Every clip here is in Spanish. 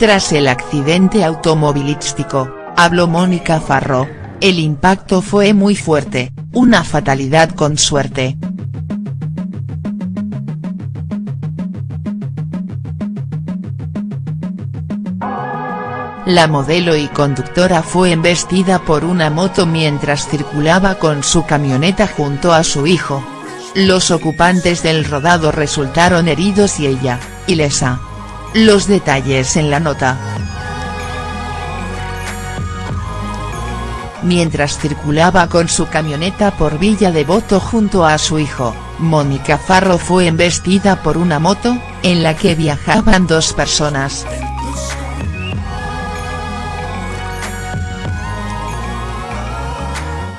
Tras el accidente automovilístico, habló Mónica Farro, el impacto fue muy fuerte, una fatalidad con suerte. La modelo y conductora fue embestida por una moto mientras circulaba con su camioneta junto a su hijo. Los ocupantes del rodado resultaron heridos y ella, ilesa. Los detalles en la nota. Mientras circulaba con su camioneta por Villa Devoto junto a su hijo, Mónica Farro fue embestida por una moto, en la que viajaban dos personas.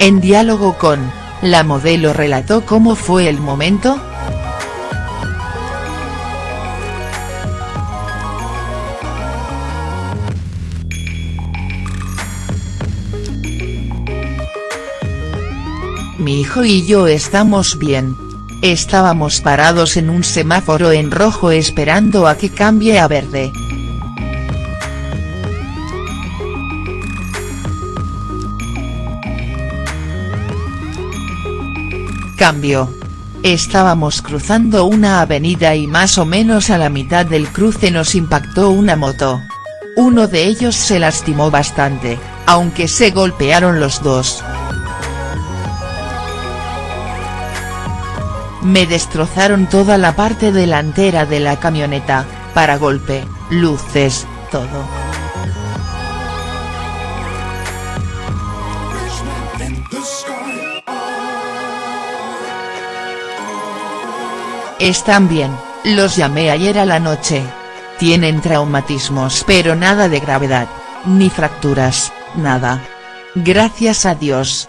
En diálogo con, la modelo relató cómo fue el momento, Mi hijo y yo estamos bien. Estábamos parados en un semáforo en rojo esperando a que cambie a verde. Cambio. Estábamos cruzando una avenida y más o menos a la mitad del cruce nos impactó una moto. Uno de ellos se lastimó bastante, aunque se golpearon los dos. Me destrozaron toda la parte delantera de la camioneta, para golpe, luces, todo. Están bien, los llamé ayer a la noche. Tienen traumatismos pero nada de gravedad, ni fracturas, nada. Gracias a Dios.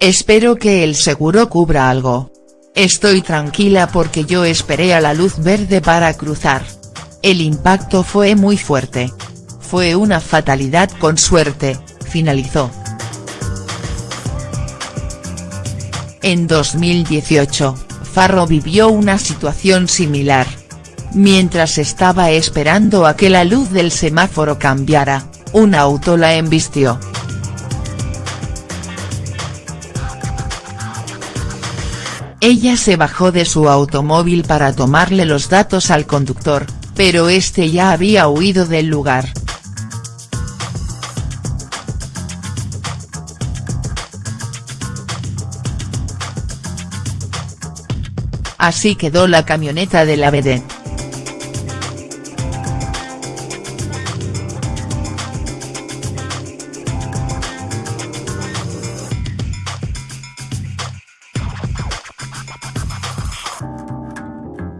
Espero que el seguro cubra algo. Estoy tranquila porque yo esperé a la luz verde para cruzar. El impacto fue muy fuerte. Fue una fatalidad con suerte, finalizó. En 2018, Farro vivió una situación similar. Mientras estaba esperando a que la luz del semáforo cambiara, un auto la embistió. Ella se bajó de su automóvil para tomarle los datos al conductor, pero este ya había huido del lugar. Así quedó la camioneta de la vedette.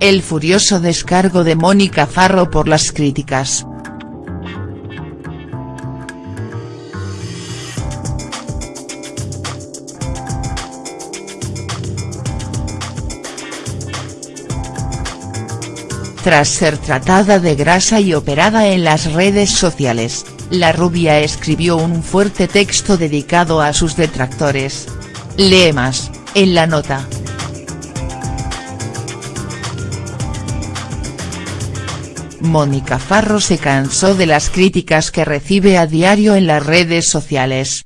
El furioso descargo de Mónica Farro por las críticas. Tras ser tratada de grasa y operada en las redes sociales, la rubia escribió un fuerte texto dedicado a sus detractores. Lee más, en la nota. Mónica Farro se cansó de las críticas que recibe a diario en las redes sociales.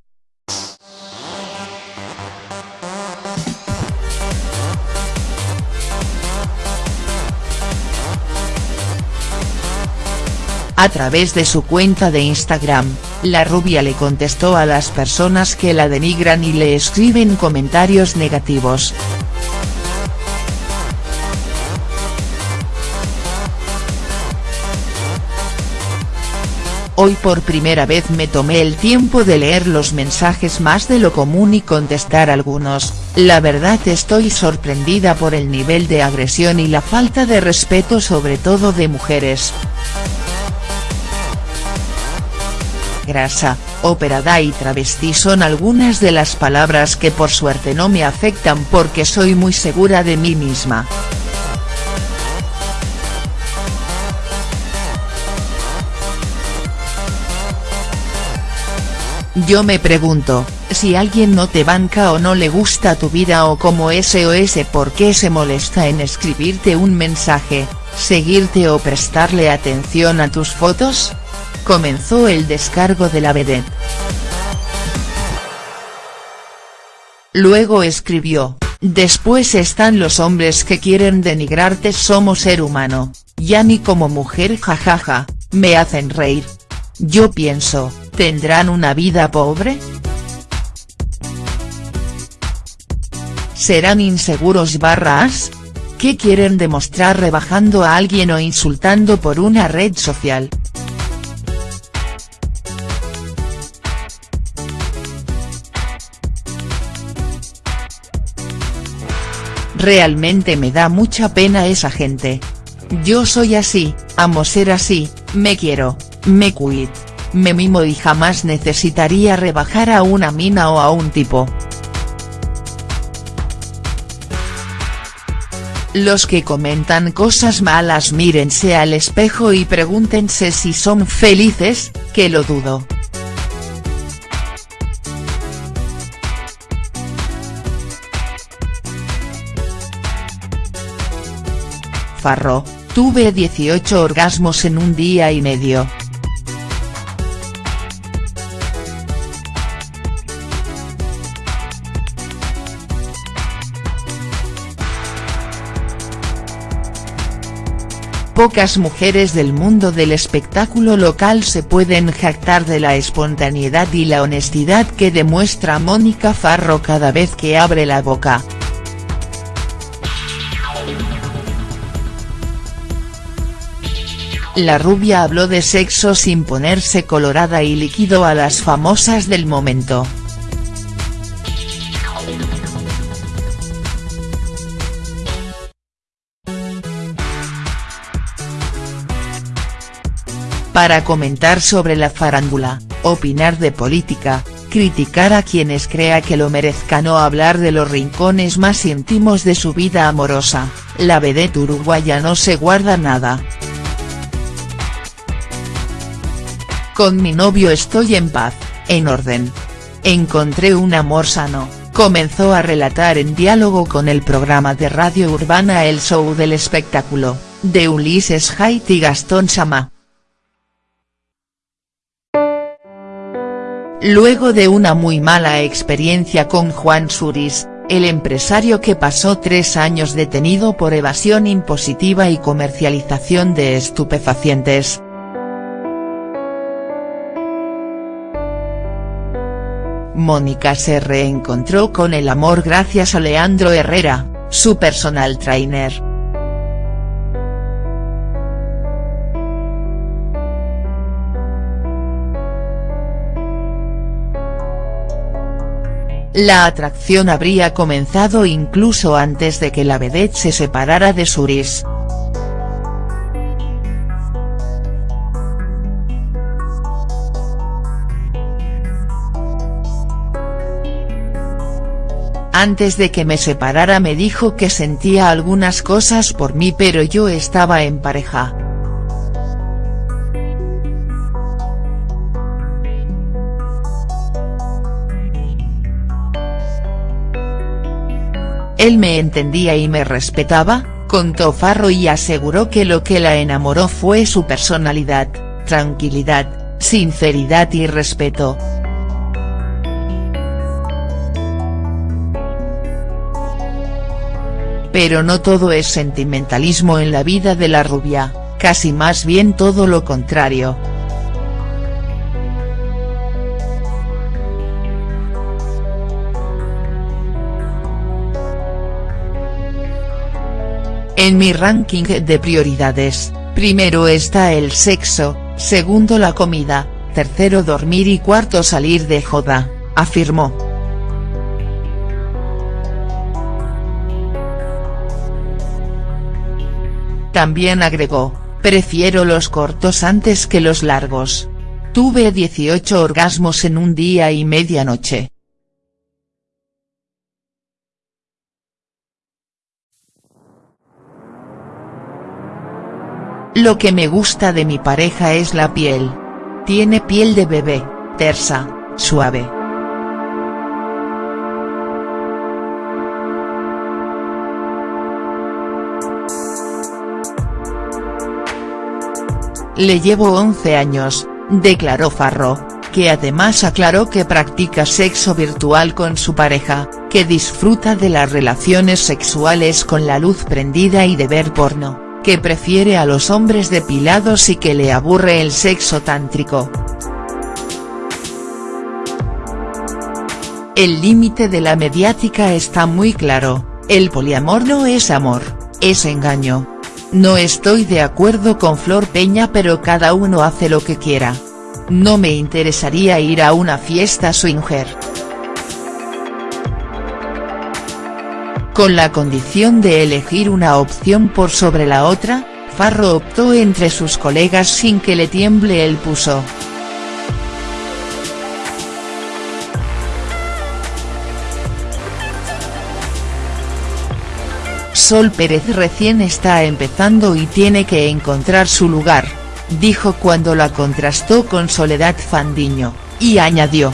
A través de su cuenta de Instagram, la rubia le contestó a las personas que la denigran y le escriben comentarios negativos. Hoy por primera vez me tomé el tiempo de leer los mensajes más de lo común y contestar algunos, la verdad estoy sorprendida por el nivel de agresión y la falta de respeto sobre todo de mujeres. Grasa, operada y travesti son algunas de las palabras que por suerte no me afectan porque soy muy segura de mí misma. Yo me pregunto, Si alguien no te banca o no le gusta tu vida o como SOS por qué se molesta en escribirte un mensaje, seguirte o prestarle atención a tus fotos? Comenzó el descargo de la vedette. Luego escribió, después están los hombres que quieren denigrarte somos ser humano, ya ni como mujer jajaja, me hacen reír. Yo pienso, ¿tendrán una vida pobre?. ¿Serán inseguros barras? ¿Qué quieren demostrar rebajando a alguien o insultando por una red social?. Realmente me da mucha pena esa gente. Yo soy así, amo ser así, me quiero, me cuido, me mimo y jamás necesitaría rebajar a una mina o a un tipo. Los que comentan cosas malas mírense al espejo y pregúntense si son felices, que lo dudo. Farro, tuve 18 orgasmos en un día y medio. Pocas mujeres del mundo del espectáculo local se pueden jactar de la espontaneidad y la honestidad que demuestra Mónica Farro cada vez que abre la boca. La rubia habló de sexo sin ponerse colorada y líquido a las famosas del momento. Para comentar sobre la farándula, opinar de política, criticar a quienes crea que lo merezcan o hablar de los rincones más íntimos de su vida amorosa, la vedette uruguaya no se guarda nada. Con mi novio estoy en paz, en orden. Encontré un amor sano, comenzó a relatar en diálogo con el programa de radio urbana El Show del Espectáculo, de Ulises Haidt y Gastón Sama. Luego de una muy mala experiencia con Juan Suris, el empresario que pasó tres años detenido por evasión impositiva y comercialización de estupefacientes, Mónica se reencontró con el amor gracias a Leandro Herrera, su personal trainer. La atracción habría comenzado incluso antes de que la vedette se separara de Suris. Antes de que me separara me dijo que sentía algunas cosas por mí pero yo estaba en pareja. Él me entendía y me respetaba, contó Farro y aseguró que lo que la enamoró fue su personalidad, tranquilidad, sinceridad y respeto. Pero no todo es sentimentalismo en la vida de la rubia, casi más bien todo lo contrario. En mi ranking de prioridades, primero está el sexo, segundo la comida, tercero dormir y cuarto salir de joda, afirmó. También agregó, prefiero los cortos antes que los largos. Tuve 18 orgasmos en un día y media noche. Lo que me gusta de mi pareja es la piel. Tiene piel de bebé, tersa, suave. Le llevo 11 años, declaró Farro, que además aclaró que practica sexo virtual con su pareja, que disfruta de las relaciones sexuales con la luz prendida y de ver porno que prefiere a los hombres depilados y que le aburre el sexo tántrico. El límite de la mediática está muy claro, el poliamor no es amor, es engaño. No estoy de acuerdo con Flor Peña pero cada uno hace lo que quiera. No me interesaría ir a una fiesta swinger. Con la condición de elegir una opción por sobre la otra, Farro optó entre sus colegas sin que le tiemble el puso. Sol Pérez recién está empezando y tiene que encontrar su lugar, dijo cuando la contrastó con Soledad Fandiño, y añadió.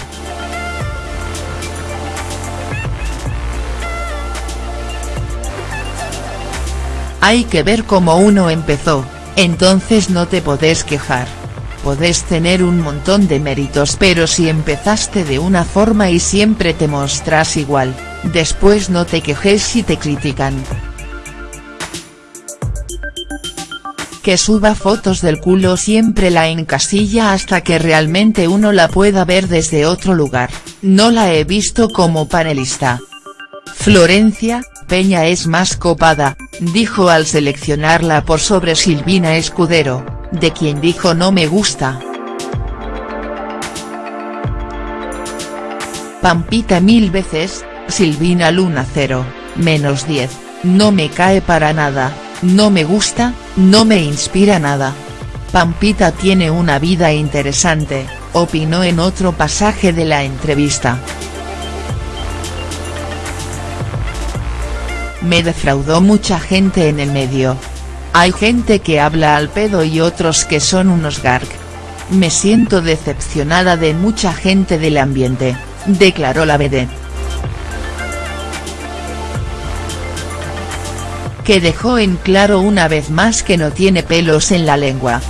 Hay que ver cómo uno empezó, entonces no te podés quejar. Podés tener un montón de méritos pero si empezaste de una forma y siempre te mostrás igual, después no te quejes si te critican. que suba fotos del culo siempre la encasilla hasta que realmente uno la pueda ver desde otro lugar, no la he visto como panelista. Florencia, Peña es más copada, dijo al seleccionarla por sobre Silvina Escudero, de quien dijo no me gusta. Pampita mil veces, Silvina Luna 0, menos 10, no me cae para nada, no me gusta, no me inspira nada. Pampita tiene una vida interesante, opinó en otro pasaje de la entrevista. Me defraudó mucha gente en el medio. Hay gente que habla al pedo y otros que son unos garg. Me siento decepcionada de mucha gente del ambiente, declaró la vedette. que dejó en claro una vez más que no tiene pelos en la lengua.